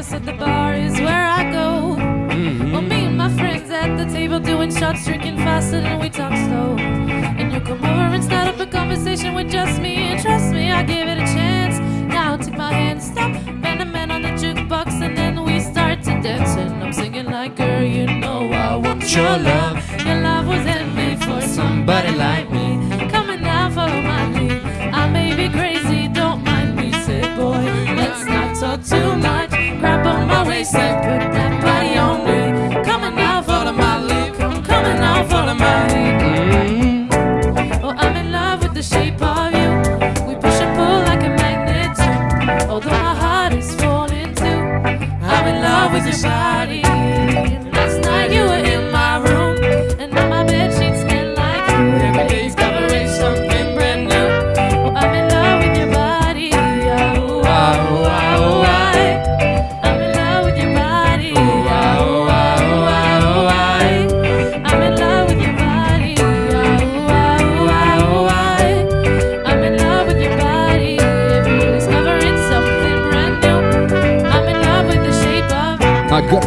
At the bar is where I go. Mm-hmm. Well, me and my friends at the table doing shots, drinking faster than we talk slow. And you come over and start up a conversation with just me, and trust me, I give it a chance. Now take my hand, stop, man a man on the jukebox, and then we start to dance. And I'm singing like, girl, you know I want your love. Your love was. On my waist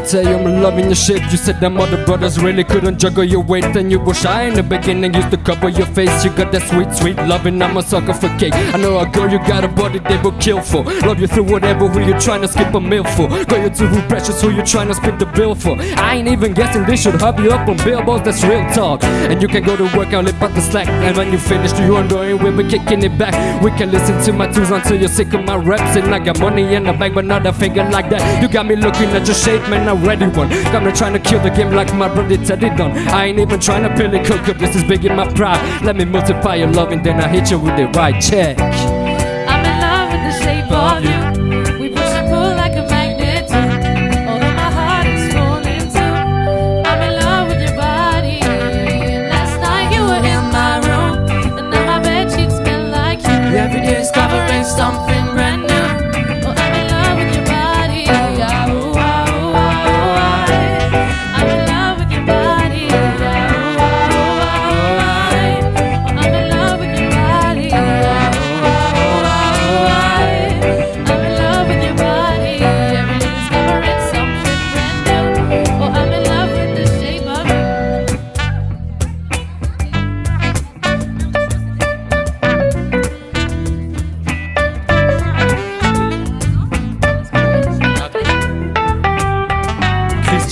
Tell you, loving your shape. You said them other brothers really couldn't juggle your weight, and you were shy in the beginning. Used to cover your face. You got that sweet, sweet loving. I'm a sucker for cake. I know a girl, you got a body they will kill for. Love you through whatever. Who you trying to skip a meal for? Girl, you too precious. Who you trying to split the bill for? I ain't even guessing this should hub you up on billboards. That's real talk. And you can go to work and lip out the slack. And when you finish, you wondering we'll be kicking it back. We can listen to my tunes until you're sick of my raps. And I got money in the bank, but not a finger like that. You got me looking at your shape, man. I'm ready one. Got me trying to kill the game like my brother Teddy done. I ain't even trying to peel it cook up. This is big in my pride. Let me multiply your love and then I hit you with the right check. I'm in love with the shape of you.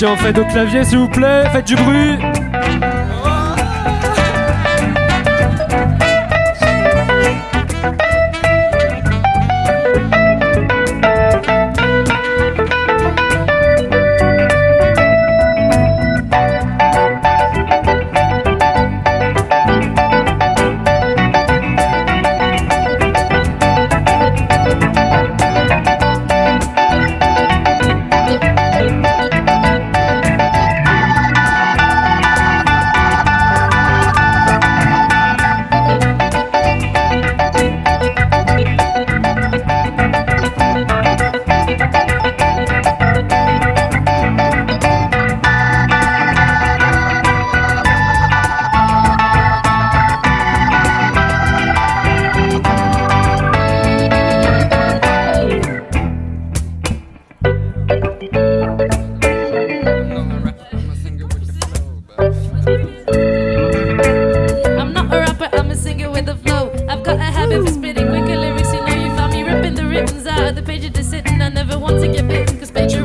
Christian, faites au clavier s'il vous plaît, faites du bruit.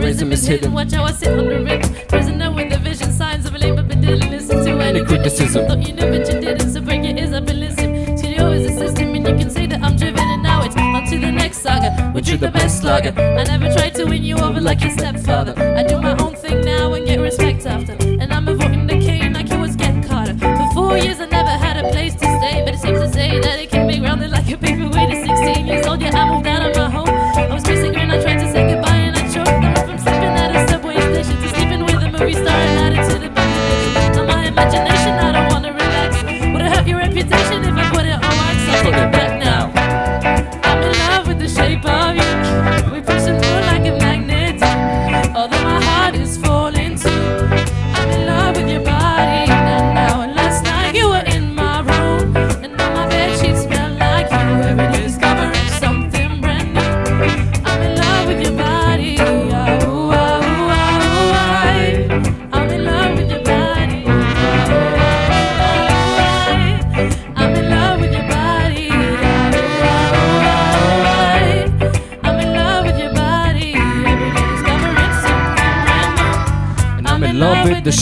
Cause is hidden. Watch how I sit on the rhythm. Prisoner with the vision, signs of a labor, but didn't listen to any criticism. Thought you knew, but you didn't, so break your ears up and listen. Studio is a system, and you can say that I'm driven, and now it's on to the next saga. Which is the best slugger? I never tried to win you over like your stepfather. I do my own wax?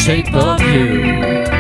shape of you.